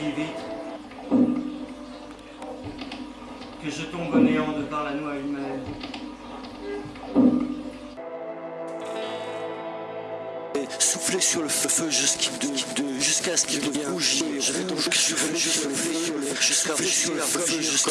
si vite que je tombe au néant de par la noix humaine. Souffler sur le feu, feu jusqu'à jusqu'à ce qu'il devienne rouge. Je vais donc souffler sur le feu, jusqu'à sur le feu, jusqu'à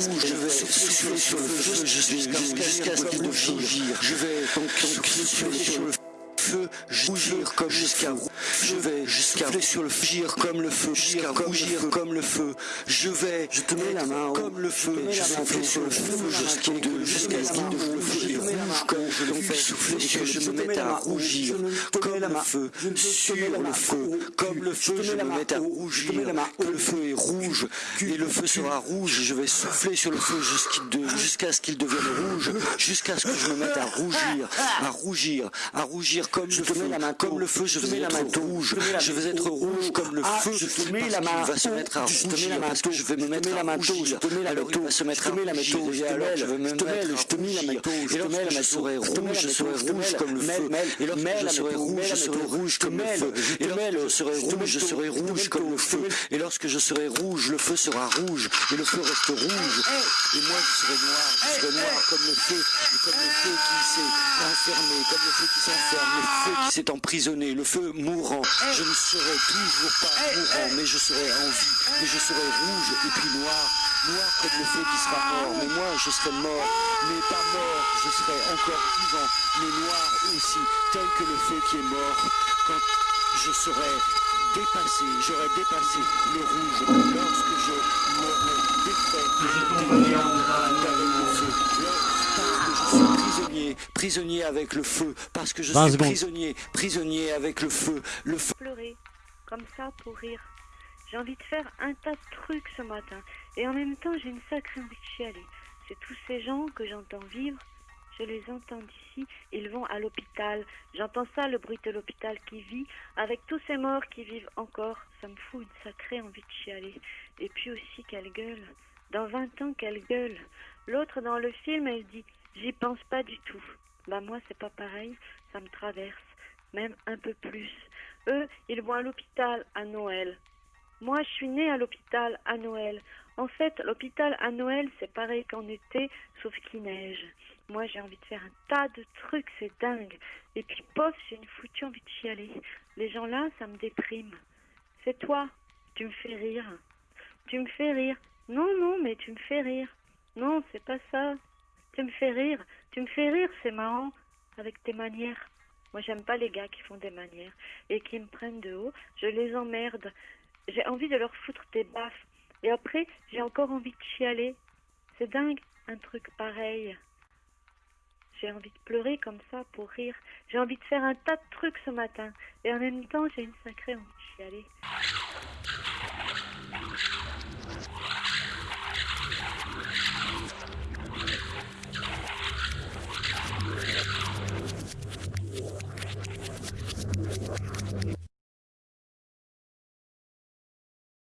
ce que je vais souffler sur le feu jusqu'à ce qu'il devienne. Je vais donc souffler sur le feu feu, rougir comme jusqu'à je vais jusqu'à sur le gire comme le feu, jusqu'à rougir comme le feu. Je vais, je te mets la main comme le feu, je souffle sur le feu. jusqu'à jusqu'à ce qu'il le feu rouge. comme je le fais souffler sur je me mets à rougir. Comme le feu. sur le feu. comme le feu je me mets à rougir. que le feu est rouge et le feu sera rouge je vais souffler sur le feu jusqu'à ce qu'il devienne rouge jusqu'à ce que je me mette à rougir à rougir à rougir comme je te mets la main comme le feu, je vais être rouge. Je vais être rouge comme le feu. Je te mets la main. va se mettre à rougir parce que je vais me mettre à rougir. Alors il va se mettre à. Et alors je vais me mettre à rougir. Et lorsque je serai rouge, je serai rouge comme le feu. Et lorsque je serai rouge, je serai rouge comme le feu. Et lorsque je serai rouge, je serai rouge comme le feu. Et lorsque je serai rouge, le feu sera rouge. Et le feu reste rouge. Et moi je serai noir. Je serai noir comme le feu. Et comme le feu qui s'est enfermé, comme le feu qui s'enferme feu qui s'est emprisonné, le feu mourant. Je ne serai toujours pas mourant, mais je serai en vie, mais je serai rouge et puis noir, noir comme le feu qui sera mort. Mais moi, je serai mort, mais pas mort, je serai encore vivant, mais noir aussi, tel que le feu qui est mort. Quand je serai dépassé, j'aurai dépassé le rouge prisonnier, avec le feu, parce que je suis prisonnier, prisonnier avec le feu, le feu. Pleurer, comme ça pour rire. J'ai envie de faire un tas de trucs ce matin, et en même temps j'ai une sacrée envie de chialer. C'est tous ces gens que j'entends vivre, je les entends d'ici, ils vont à l'hôpital. J'entends ça, le bruit de l'hôpital qui vit, avec tous ces morts qui vivent encore. Ça me fout une sacrée envie de chialer. Et puis aussi, qu'elle gueule. Dans 20 ans, qu'elle gueule. L'autre dans le film, elle dit J'y pense pas du tout. Bah moi c'est pas pareil, ça me traverse, même un peu plus. Eux, ils vont à l'hôpital à Noël. Moi, je suis née à l'hôpital à Noël. En fait, l'hôpital à Noël, c'est pareil qu'en été, sauf qu'il neige. Moi, j'ai envie de faire un tas de trucs, c'est dingue. Et puis, pof, j'ai une foutue envie de chialer. Les gens là, ça me déprime. C'est toi, tu me fais rire. Tu me fais rire. Non, non, mais tu me fais rire. Non, c'est pas ça. Tu me fais rire, tu me fais rire, c'est marrant, avec tes manières. Moi, j'aime pas les gars qui font des manières et qui me prennent de haut. Je les emmerde. J'ai envie de leur foutre des baffes. Et après, j'ai encore envie de chialer. C'est dingue, un truc pareil. J'ai envie de pleurer comme ça pour rire. J'ai envie de faire un tas de trucs ce matin. Et en même temps, j'ai une sacrée envie de chialer.